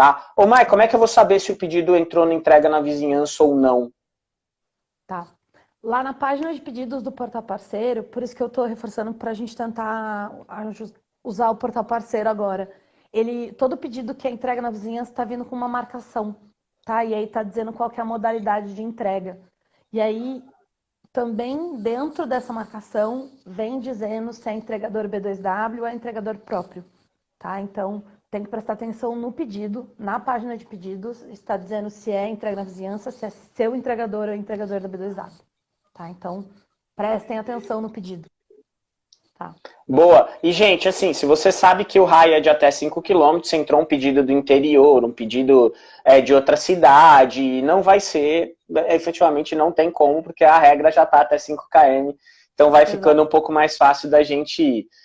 tá? Ô, Mai, como é que eu vou saber se o pedido entrou na entrega na vizinhança ou não? Tá. Lá na página de pedidos do portal parceiro, por isso que eu estou reforçando para a gente tentar usar o portal parceiro agora. Ele, todo pedido que é entrega na vizinhança está vindo com uma marcação, tá? E aí está dizendo qual é a modalidade de entrega. E aí, também dentro dessa marcação, vem dizendo se é entregador B2W ou é entregador próprio, tá? Então, tem que prestar atenção no pedido, na página de pedidos, está dizendo se é entrega na vizinhança, se é seu entregador ou entregador da B2W, tá? Então, prestem atenção no pedido. Tá. Boa. E, gente, assim, se você sabe que o raio é de até 5 km, entrou um pedido do interior, um pedido é, de outra cidade, não vai ser, efetivamente não tem como, porque a regra já está até 5 km, então vai ficando um pouco mais fácil da gente ir.